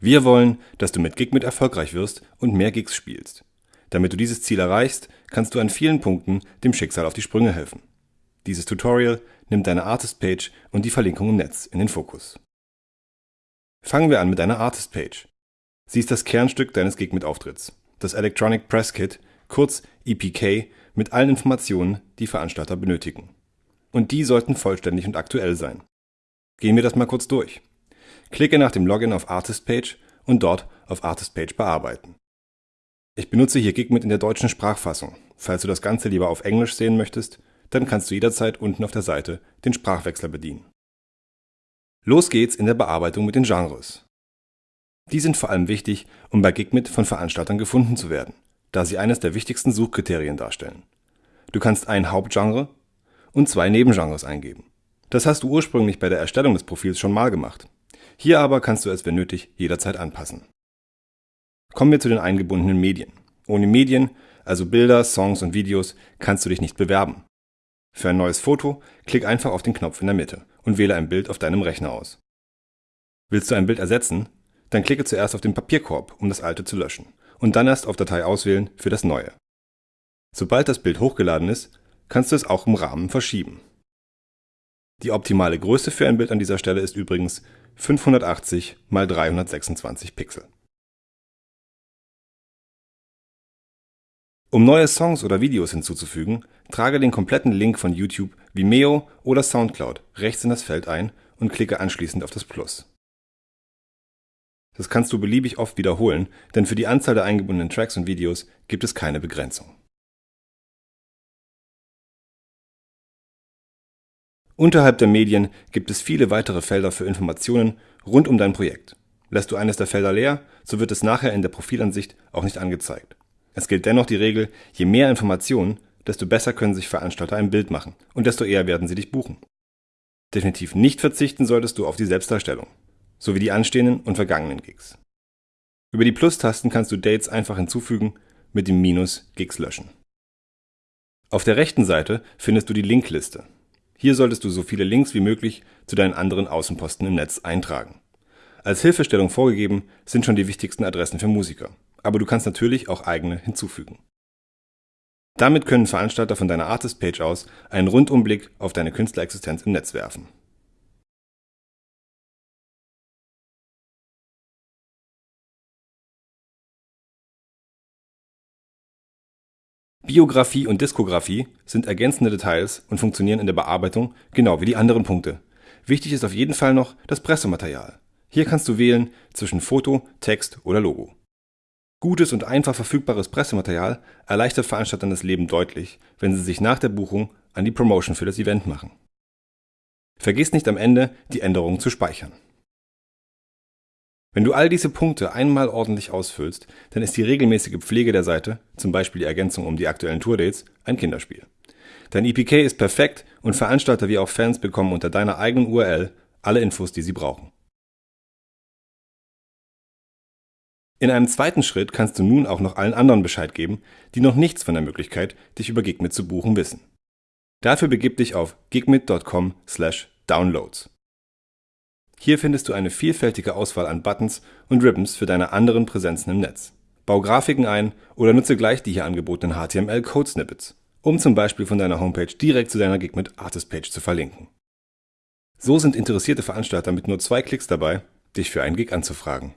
Wir wollen, dass du mit Gigmit erfolgreich wirst und mehr Gigs spielst. Damit du dieses Ziel erreichst, kannst du an vielen Punkten dem Schicksal auf die Sprünge helfen. Dieses Tutorial nimmt deine Artist-Page und die Verlinkung im Netz in den Fokus. Fangen wir an mit deiner Artist-Page. Sie ist das Kernstück deines Gigmit-Auftritts, das Electronic Press Kit, kurz EPK, mit allen Informationen, die Veranstalter benötigen. Und die sollten vollständig und aktuell sein. Gehen wir das mal kurz durch. Klicke nach dem Login auf Artist Page und dort auf Artist Page bearbeiten. Ich benutze hier Gigmit in der deutschen Sprachfassung. Falls du das Ganze lieber auf Englisch sehen möchtest, dann kannst du jederzeit unten auf der Seite den Sprachwechsler bedienen. Los geht's in der Bearbeitung mit den Genres. Die sind vor allem wichtig, um bei Gigmit von Veranstaltern gefunden zu werden, da sie eines der wichtigsten Suchkriterien darstellen. Du kannst ein Hauptgenre und zwei Nebengenres eingeben. Das hast du ursprünglich bei der Erstellung des Profils schon mal gemacht. Hier aber kannst du es, wenn nötig, jederzeit anpassen. Kommen wir zu den eingebundenen Medien. Ohne Medien, also Bilder, Songs und Videos, kannst du dich nicht bewerben. Für ein neues Foto klick einfach auf den Knopf in der Mitte und wähle ein Bild auf deinem Rechner aus. Willst du ein Bild ersetzen? Dann klicke zuerst auf den Papierkorb, um das alte zu löschen und dann erst auf Datei auswählen für das neue. Sobald das Bild hochgeladen ist, kannst du es auch im Rahmen verschieben. Die optimale Größe für ein Bild an dieser Stelle ist übrigens 580 x 326 Pixel. Um neue Songs oder Videos hinzuzufügen, trage den kompletten Link von YouTube, Vimeo oder Soundcloud rechts in das Feld ein und klicke anschließend auf das Plus. Das kannst du beliebig oft wiederholen, denn für die Anzahl der eingebundenen Tracks und Videos gibt es keine Begrenzung. Unterhalb der Medien gibt es viele weitere Felder für Informationen rund um dein Projekt. Lässt du eines der Felder leer, so wird es nachher in der Profilansicht auch nicht angezeigt. Es gilt dennoch die Regel, je mehr Informationen, desto besser können sich Veranstalter ein Bild machen und desto eher werden sie dich buchen. Definitiv nicht verzichten solltest du auf die Selbstdarstellung, sowie die anstehenden und vergangenen Gigs. Über die Plus-Tasten kannst du Dates einfach hinzufügen, mit dem Minus Gigs löschen. Auf der rechten Seite findest du die Linkliste. Hier solltest du so viele Links wie möglich zu deinen anderen Außenposten im Netz eintragen. Als Hilfestellung vorgegeben sind schon die wichtigsten Adressen für Musiker, aber du kannst natürlich auch eigene hinzufügen. Damit können Veranstalter von deiner Artist-Page aus einen Rundumblick auf deine Künstlerexistenz im Netz werfen. Biografie und Diskografie sind ergänzende Details und funktionieren in der Bearbeitung genau wie die anderen Punkte. Wichtig ist auf jeden Fall noch das Pressematerial. Hier kannst du wählen zwischen Foto, Text oder Logo. Gutes und einfach verfügbares Pressematerial erleichtert Veranstaltern das Leben deutlich, wenn sie sich nach der Buchung an die Promotion für das Event machen. Vergiss nicht am Ende, die Änderungen zu speichern. Wenn du all diese Punkte einmal ordentlich ausfüllst, dann ist die regelmäßige Pflege der Seite, zum Beispiel die Ergänzung um die aktuellen Tourdates, ein Kinderspiel. Dein EPK ist perfekt und Veranstalter wie auch Fans bekommen unter deiner eigenen URL alle Infos, die sie brauchen. In einem zweiten Schritt kannst du nun auch noch allen anderen Bescheid geben, die noch nichts von der Möglichkeit, dich über Gigmit zu buchen, wissen. Dafür begib dich auf gigmit.com/downloads. Hier findest du eine vielfältige Auswahl an Buttons und Ribbons für deine anderen Präsenzen im Netz. Bau Grafiken ein oder nutze gleich die hier angebotenen HTML-Code-Snippets, um zum Beispiel von deiner Homepage direkt zu deiner Gigmit Artist-Page zu verlinken. So sind interessierte Veranstalter mit nur zwei Klicks dabei, dich für einen Gig anzufragen.